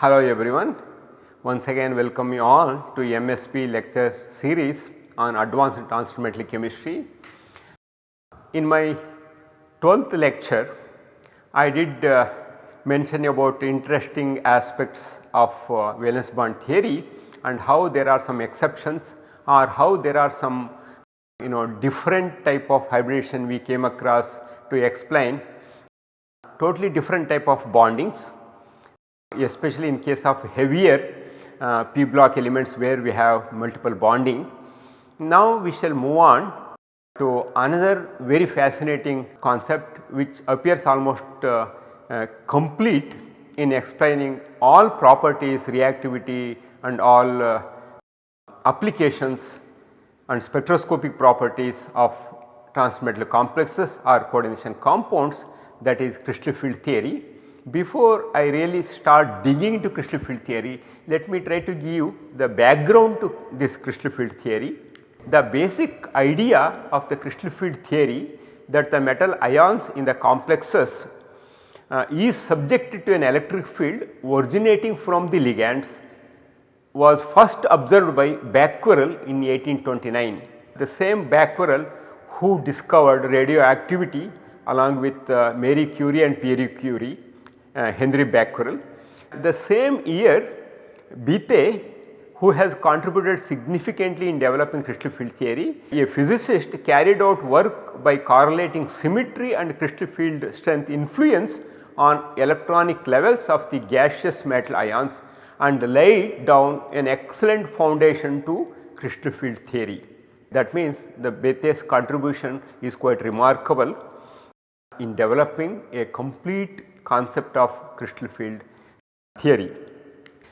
Hello everyone, once again welcome you all to NPTEL lecture series on advanced transfer chemistry. In my 12th lecture, I did uh, mention about interesting aspects of uh, valence bond theory and how there are some exceptions or how there are some you know different type of hybridization we came across to explain. Totally different type of bondings especially in case of heavier uh, p block elements where we have multiple bonding. Now we shall move on to another very fascinating concept which appears almost uh, uh, complete in explaining all properties, reactivity and all uh, applications and spectroscopic properties of transmetal complexes or coordination compounds that is crystal field theory. Before I really start digging into crystal field theory, let me try to give the background to this crystal field theory. The basic idea of the crystal field theory that the metal ions in the complexes uh, is subjected to an electric field originating from the ligands was first observed by Becquerel in 1829. The same Becquerel who discovered radioactivity along with uh, Marie Curie and Pierre Curie, Uh, Henry Becquerel. The same year Bethe who has contributed significantly in developing crystal field theory, a physicist carried out work by correlating symmetry and crystal field strength influence on electronic levels of the gaseous metal ions and laid down an excellent foundation to crystal field theory. That means the Bethe's contribution is quite remarkable in developing a complete concept of crystal field theory.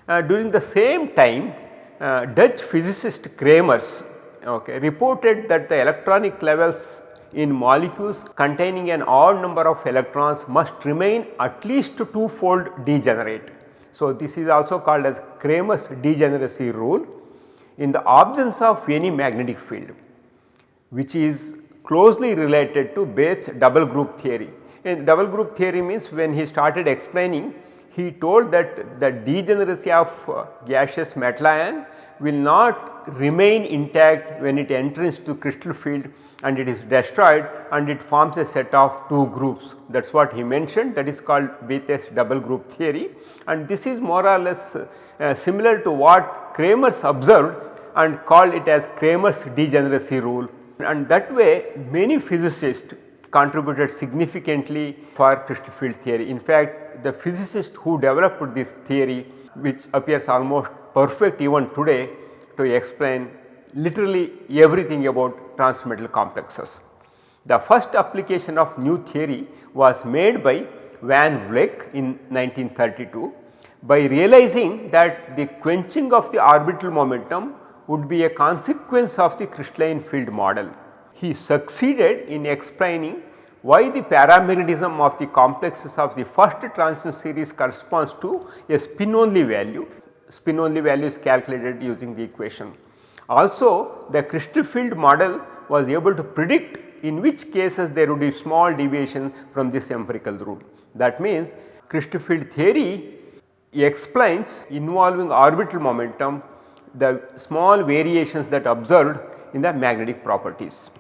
Uh, during the same time uh, Dutch physicist Kramers okay, reported that the electronic levels in molecules containing an odd number of electrons must remain at least two-fold degenerate. So, this is also called as Kramers degeneracy rule in the absence of any magnetic field which is closely related to Bethe's double group theory. In double group theory means when he started explaining he told that the degeneracy of uh, gaseous metal ion will not remain intact when it enters to crystal field and it is destroyed and it forms a set of two groups. That is what he mentioned. That is called Bethe's double group theory. And this is more or less uh, similar to what Kramers observed and called it as Kramers degeneracy rule. And that way many physicists contributed significantly for crystal field theory. In fact, the physicist who developed this theory which appears almost perfect even today to explain literally everything about transmetal complexes. The first application of new theory was made by Van Vleck in 1932 by realizing that the quenching of the orbital momentum would be a consequence of the crystalline field model. He succeeded in explaining why the paramagnetism of the complexes of the first transition series corresponds to a spin only value. Spin only value is calculated using the equation. Also the crystal field model was able to predict in which cases there would be small deviation from this empirical rule. That means crystal field theory explains involving orbital momentum the small variations that observed in the magnetic properties.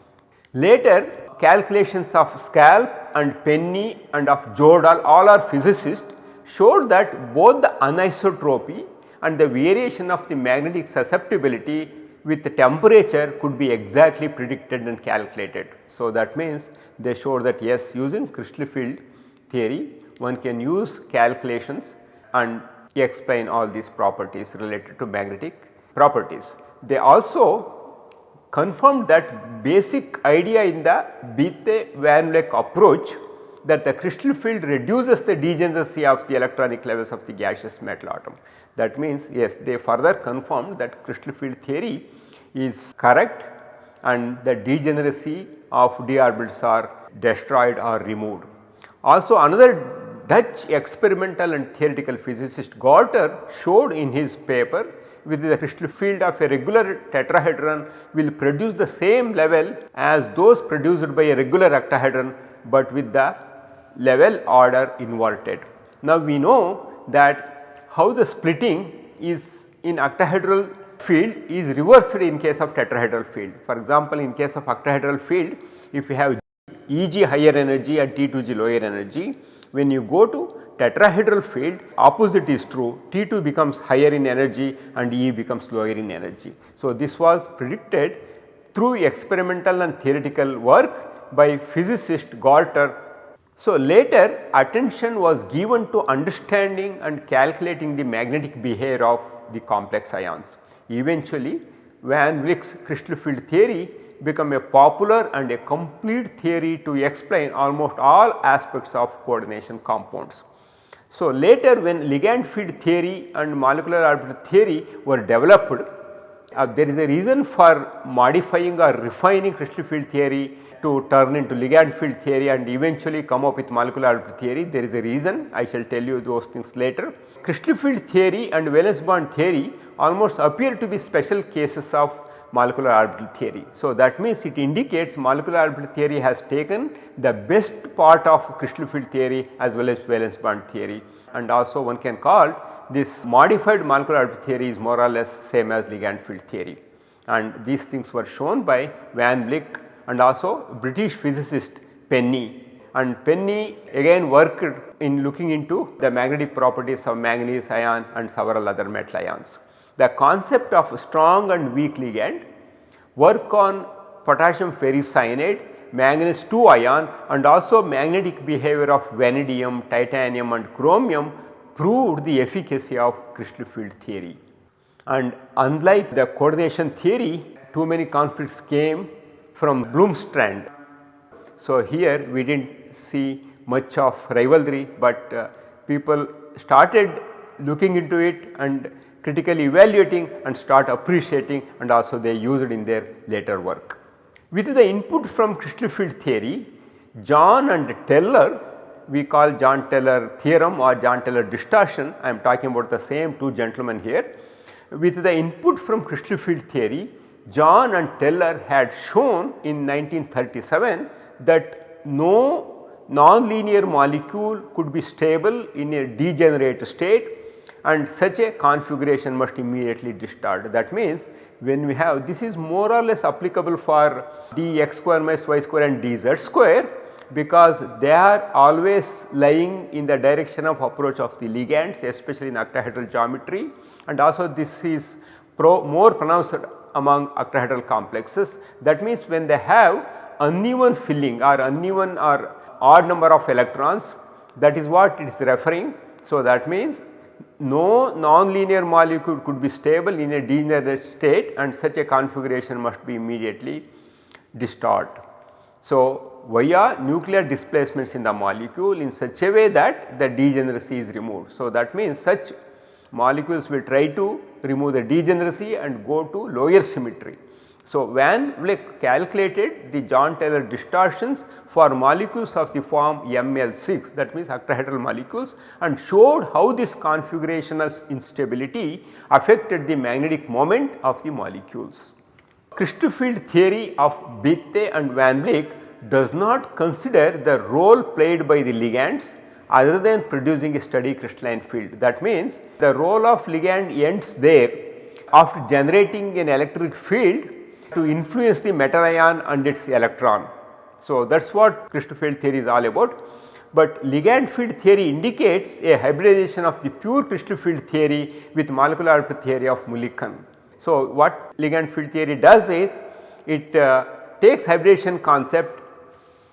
Later calculations of Schlapp and Penney and of Jordahl all are physicists showed that both the anisotropy and the variation of the magnetic susceptibility with the temperature could be exactly predicted and calculated. So, that means they showed that yes using crystal field theory one can use calculations and explain all these properties related to magnetic properties. They also confirmed that basic idea in the Bethe Van Vleck approach that the crystal field reduces the degeneracy of the electronic levels of the gaseous metal atom. That means yes they further confirmed that crystal field theory is correct and the degeneracy of d orbitals are destroyed or removed. Also another Dutch experimental and theoretical physicist Gorter showed in his paper with the crystal field of a regular tetrahedron will produce the same level as those produced by a regular octahedron, but with the level order inverted. Now we know that how the splitting is in octahedral field is reversed in case of tetrahedral field. For example, in case of octahedral field if you have Eg higher energy and T2g lower energy, when you go to tetrahedral field opposite is true T2 becomes higher in energy and E becomes lower in energy. So, this was predicted through experimental and theoretical work by physicist Gorter. So, later attention was given to understanding and calculating the magnetic behavior of the complex ions. Eventually Van Vleck's crystal field theory become a popular and a complete theory to explain almost all aspects of coordination compounds. So, later when ligand field theory and molecular orbital theory were developed, uh, there is a reason for modifying or refining crystal field theory to turn into ligand field theory and eventually come up with molecular orbital theory. There is a reason I shall tell you those things later. Crystal field theory and valence bond theory almost appear to be special cases of molecular orbital theory. So, that means it indicates molecular orbital theory has taken the best part of crystal field theory as well as valence bond theory. And also one can call this modified molecular orbital theory is more or less same as ligand field theory. And these things were shown by Van Vleck and also British physicist Penney. And Penney again worked in looking into the magnetic properties of manganese ion and several other metal ions the concept of strong and weak ligand, work on potassium ferricyanide, manganese 2 ion and also magnetic behavior of vanadium, titanium and chromium proved the efficacy of crystal field theory. And unlike the coordination theory, too many conflicts came from Blomstrand. So, here we did not see much of rivalry, but uh, people started looking into it and critically evaluating and start appreciating and also they use it in their later work. With the input from crystal field theory, Jahn and Teller we call Jahn Teller theorem or Jahn Teller distortion I am talking about the same two gentlemen here. With the input from crystal field theory, Jahn and Teller had shown in 1937 that no nonlinear molecule could be stable in a degenerate state and such a configuration must immediately distort. That means when we have this is more or less applicable for dx square minus y square and dz square because they are always lying in the direction of approach of the ligands especially in octahedral geometry and also this is pro more pronounced among octahedral complexes. That means when they have uneven filling or uneven or odd number of electrons that is what it is referring. So, that means no nonlinear molecule could be stable in a degenerate state and such a configuration must be immediately distort. So, via nuclear displacements in the molecule in such a way that the degeneracy is removed. So, that means such molecules will try to remove the degeneracy and go to lower symmetry. So, Van Vleck calculated the Jahn Teller distortions for molecules of the form ML6 that means octahedral molecules and showed how this configurational instability affected the magnetic moment of the molecules. Crystal field theory of Bethe and Van Vleck does not consider the role played by the ligands other than producing a steady crystalline field. That means the role of ligand ends there after generating an electric field to influence the metal ion and its electron. So, that is what crystal field theory is all about. But ligand field theory indicates a hybridization of the pure crystal field theory with molecular orbital theory of Mulliken. So, what ligand field theory does is it uh, takes hybridization concept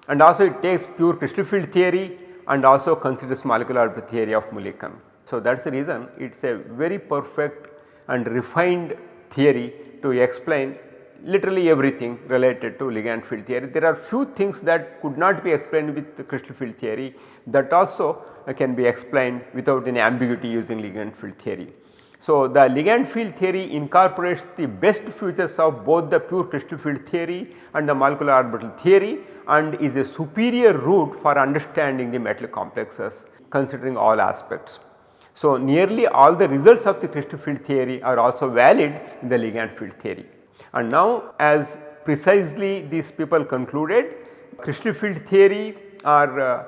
and also it takes pure crystal field theory and also considers molecular orbital theory of Mulliken. So, that is the reason it is a very perfect and refined theory to explain literally everything related to ligand field theory. There are few things that could not be explained with the crystal field theory that also can be explained without any ambiguity using ligand field theory. So, the ligand field theory incorporates the best features of both the pure crystal field theory and the molecular orbital theory and is a superior route for understanding the metal complexes considering all aspects. So, nearly all the results of the crystal field theory are also valid in the ligand field theory. And now as precisely these people concluded crystal field theory are uh,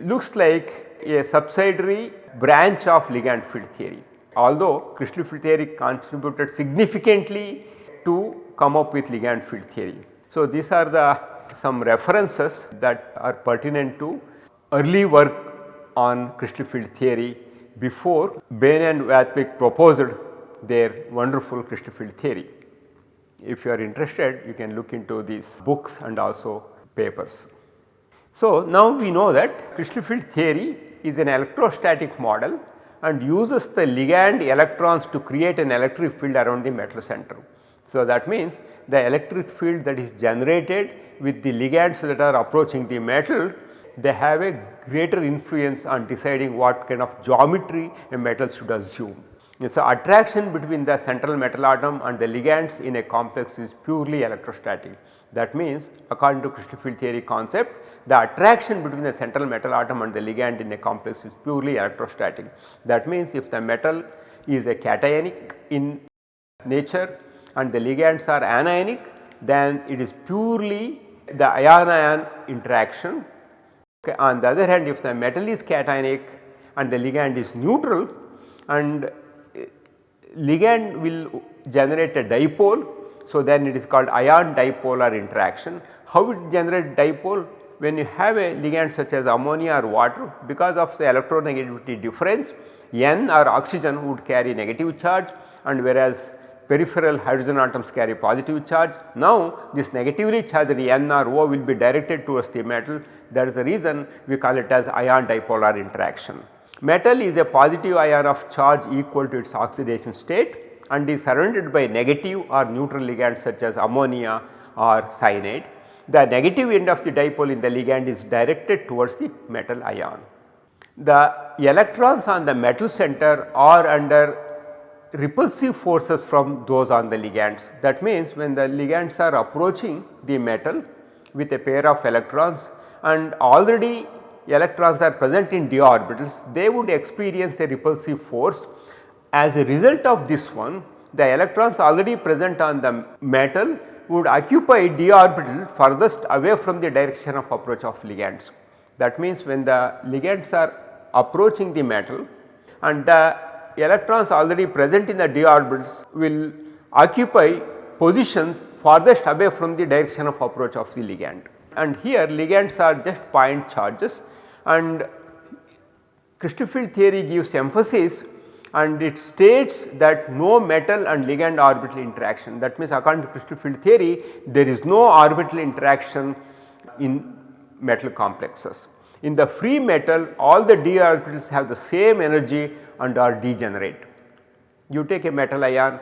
looks like a subsidiary branch of ligand field theory. Although crystal field theory contributed significantly to come up with ligand field theory. So, these are the some references that are pertinent to early work on crystal field theory before Bain and Wathwick proposed their wonderful crystal field theory. If you are interested you can look into these books and also papers. So, now we know that crystal field theory is an electrostatic model and uses the ligand electrons to create an electric field around the metal center. So, that means the electric field that is generated with the ligands that are approaching the metal they have a greater influence on deciding what kind of geometry a metal should assume. So, attraction between the central metal atom and the ligands in a complex is purely electrostatic. That means according to crystal field theory concept the attraction between the central metal atom and the ligand in a complex is purely electrostatic. That means if the metal is a cationic in nature and the ligands are anionic then it is purely the ion ion interaction. Okay. On the other hand if the metal is cationic and the ligand is neutral and ligand will generate a dipole. So, then it is called ion dipolar interaction. How it generate dipole? When you have a ligand such as ammonia or water because of the electronegativity difference N or oxygen would carry negative charge and whereas peripheral hydrogen atoms carry positive charge. Now, this negatively charged N or O will be directed towards the metal that is the reason we call it as ion dipolar interaction. Metal is a positive ion of charge equal to its oxidation state and is surrounded by negative or neutral ligands such as ammonia or cyanide. The negative end of the dipole in the ligand is directed towards the metal ion. The electrons on the metal center are under repulsive forces from those on the ligands. That means when the ligands are approaching the metal with a pair of electrons and already electrons are present in d orbitals they would experience a repulsive force. As a result of this one the electrons already present on the metal would occupy d orbital furthest away from the direction of approach of ligands. That means when the ligands are approaching the metal and the electrons already present in the d orbitals will occupy positions farthest away from the direction of approach of the ligand. And here ligands are just point charges and crystal field theory gives emphasis and it states that no metal and ligand orbital interaction that means according to crystal field theory there is no orbital interaction in metal complexes. In the free metal all the d orbitals have the same energy and are degenerate. You take a metal ion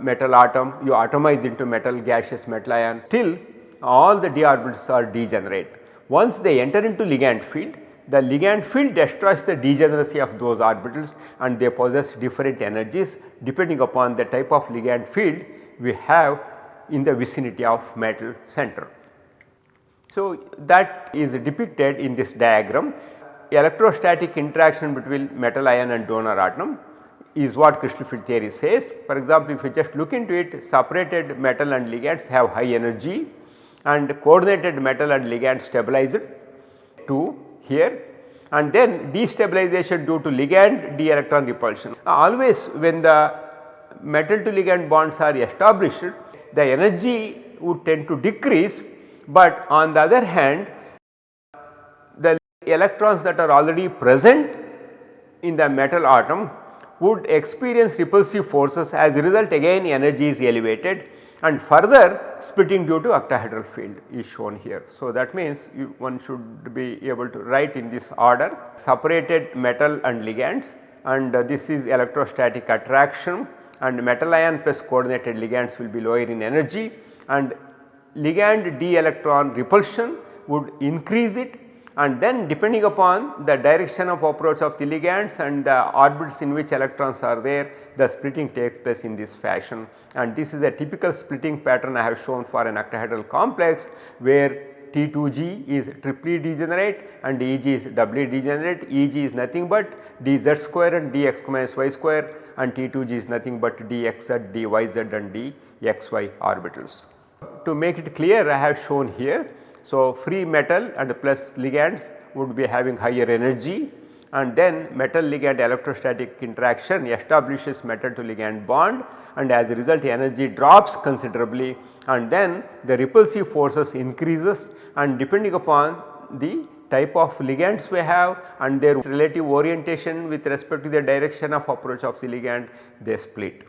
metal atom you atomize into metal gaseous metal ion still all the d orbitals are degenerate. Once they enter into ligand field the ligand field destroys the degeneracy of those orbitals and they possess different energies depending upon the type of ligand field we have in the vicinity of metal center. So, that is depicted in this diagram electrostatic interaction between metal ion and donor atom is what crystal field theory says. For example, if you just look into it separated metal and ligands have high energy and coordinated metal and ligand stabilized to here. And then destabilization due to ligand d electron repulsion. Uh, always when the metal to ligand bonds are established the energy would tend to decrease, but on the other hand the electrons that are already present in the metal atom would experience repulsive forces. As a result again energy is elevated and further splitting due to octahedral field is shown here. So, that means you, one should be able to write in this order separated metal and ligands and uh, this is electrostatic attraction and metal ion plus coordinated ligands will be lower in energy and ligand d electron repulsion would increase it and then depending upon the direction of approach of the ligands and the orbits in which electrons are there the splitting takes place in this fashion and this is a typical splitting pattern I have shown for an octahedral complex where T2G is triply degenerate and EG is doubly degenerate EG is nothing but dz square and dx minus y square and T2G is nothing but dxz, dyz and dxy orbitals. To make it clear I have shown here so, free metal and plus ligands would be having higher energy. And then metal ligand electrostatic interaction establishes metal to ligand bond. And as a result energy drops considerably. And then the repulsive forces increases. And depending upon the type of ligands we have and their relative orientation with respect to the direction of approach of the ligand they split.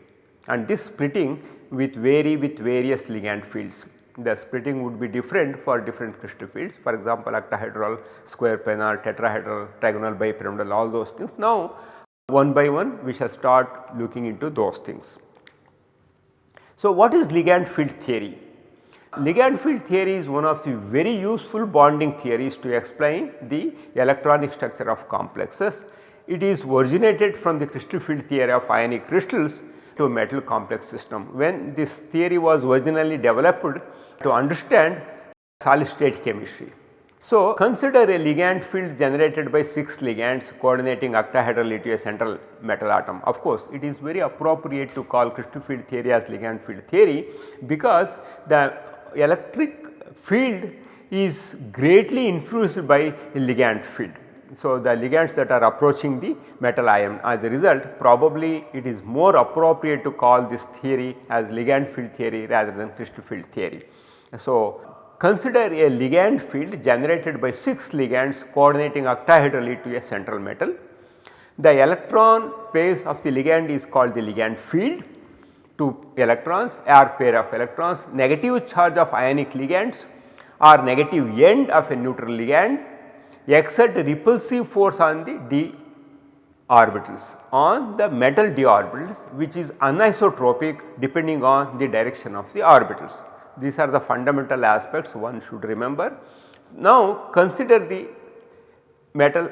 And this splitting with vary with various ligand fields. The splitting would be different for different crystal fields for example octahedral, square planar, tetrahedral, trigonal bipyramidal all those things. Now one by one we shall start looking into those things. So what is ligand field theory? Ligand field theory is one of the very useful bonding theories to explain the electronic structure of complexes. It is originated from the crystal field theory of ionic crystals to metal complex system. When this theory was originally developed to understand solid state chemistry. So, consider a ligand field generated by 6 ligands coordinating octahedrally to a central metal atom. Of course, it is very appropriate to call crystal field theory as ligand field theory because the electric field is greatly influenced by the ligand field. So, the ligands that are approaching the metal ion as a result probably it is more appropriate to call this theory as ligand field theory rather than crystal field theory. So, consider a ligand field generated by 6 ligands coordinating octahedrally to a central metal. The electron pairs of the ligand is called the ligand field two electrons or pair of electrons, negative charge of ionic ligands or negative end of a neutral ligand exert repulsive force on the d orbitals on the metal d orbitals which is anisotropic depending on the direction of the orbitals. These are the fundamental aspects one should remember. Now consider the metal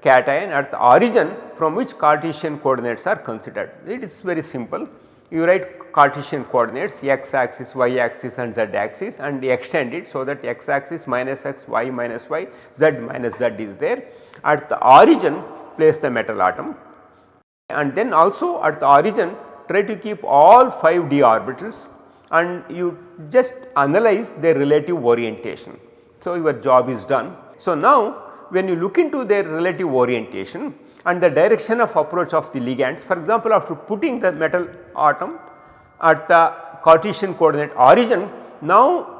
cation at the origin from which Cartesian coordinates are considered. It is very simple you write Cartesian coordinates x axis, y axis and z axis and extend it so that x axis minus x, y minus y, z minus z is there. At the origin place the metal atom and then also at the origin try to keep all 5 d orbitals and you just analyze their relative orientation. So, your job is done. So, now when you look into their relative orientation and the direction of approach of the ligands. For example, after putting the metal atom at the Cartesian coordinate origin, now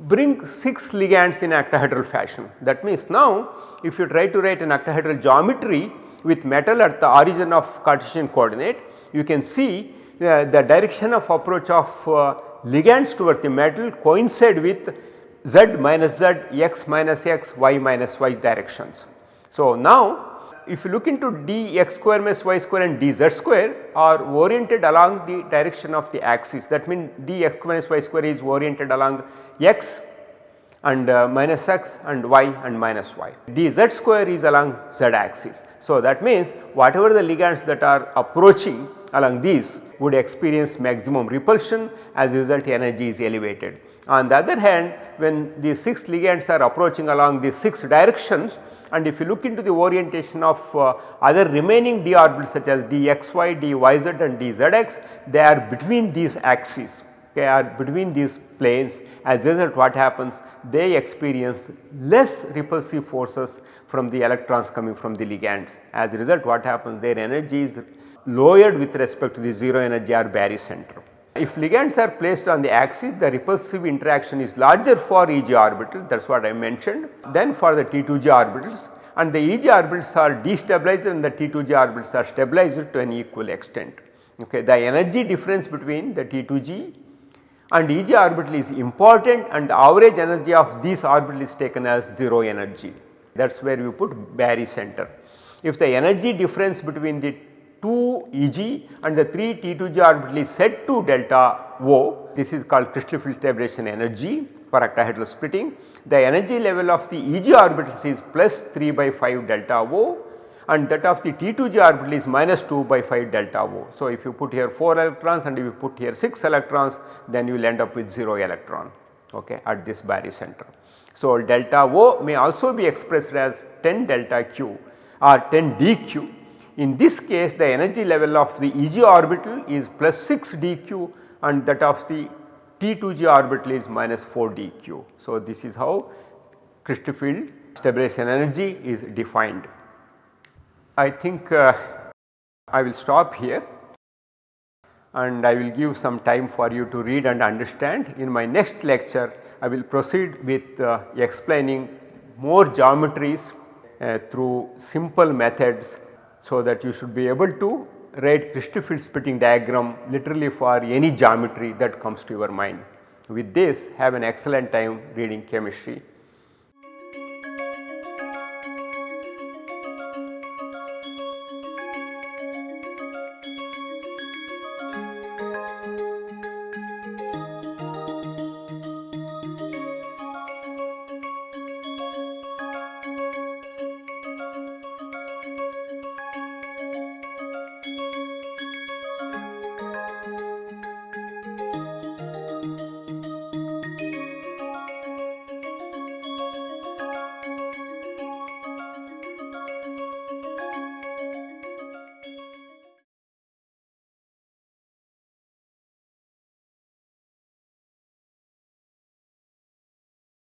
bring 6 ligands in octahedral fashion. That means now if you try to write an octahedral geometry with metal at the origin of Cartesian coordinate, you can see uh, the direction of approach of uh, ligands towards the metal coincide with z minus z, x minus x, y minus y directions. So, now if you look into d x square minus y square and d z square are oriented along the direction of the axis that means d x square minus y square is oriented along x and uh, minus x and y and minus y. d z square is along z axis. So, that means whatever the ligands that are approaching along these would experience maximum repulsion as a result energy is elevated. On the other hand when the 6 ligands are approaching along the 6 directions and if you look into the orientation of uh, other remaining d orbitals such as dxy, dyz and dzx they are between these axes. They are between these planes. As a result what happens? They experience less repulsive forces from the electrons coming from the ligands. As a result what happens? Their energy is lowered with respect to the 0 energy or barycenter. If ligands are placed on the axis the repulsive interaction is larger for Eg orbital that is what I mentioned than for the T2G orbitals and the Eg orbitals are destabilized and the T2G orbitals are stabilized to an equal extent. Okay. The energy difference between the T2G and Eg orbital is important and the average energy of these orbitals is taken as 0 energy that is where we put barycenter. If the energy difference between the 2 Eg and the 3 T2G orbital is set to delta O. This is called crystal field stabilization energy for octahedral splitting. The energy level of the Eg orbitals is plus 3 by 5 delta O and that of the T2G orbital is minus 2 by 5 delta O. So, if you put here 4 electrons and if you put here 6 electrons then you will end up with 0 electron okay, at this barycenter. So, delta O may also be expressed as 10 delta Q or 10 dq in this case the energy level of the Eg orbital is plus 6 dq and that of the T2G orbital is minus 4 dq. So, this is how crystal field stabilization energy is defined. I think uh, I will stop here and I will give some time for you to read and understand. In my next lecture I will proceed with uh, explaining more geometries uh, through simple methods so that you should be able to write crystal field splitting diagram literally for any geometry that comes to your mind. With this have an excellent time reading chemistry.